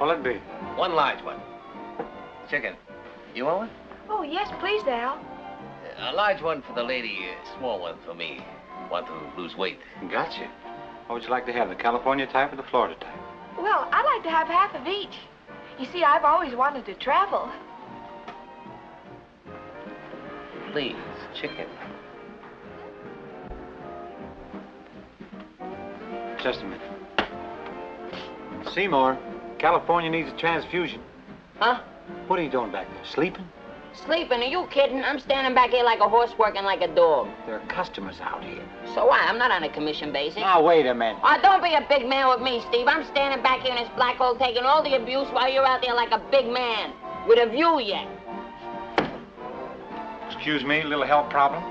What'll it be? One large one. Chicken. You want one? Oh, yes, please, Al. A large one for the lady, a small one for me. Want to lose weight. Gotcha. What would you like to have, the California type or the Florida type? Well, I'd like to have half of each. You see, I've always wanted to travel. Please, chicken. Just a minute. Seymour, California needs a transfusion. Huh? What are you doing back there? Sleeping? Sleeping? Are you kidding? I'm standing back here like a horse working like a dog. There are customers out here. So what? I'm not on a commission basis. Now, wait a minute. Oh, don't be a big man with me, Steve. I'm standing back here in this black hole taking all the abuse while you're out there like a big man. With a view yet. Excuse me, little health problem?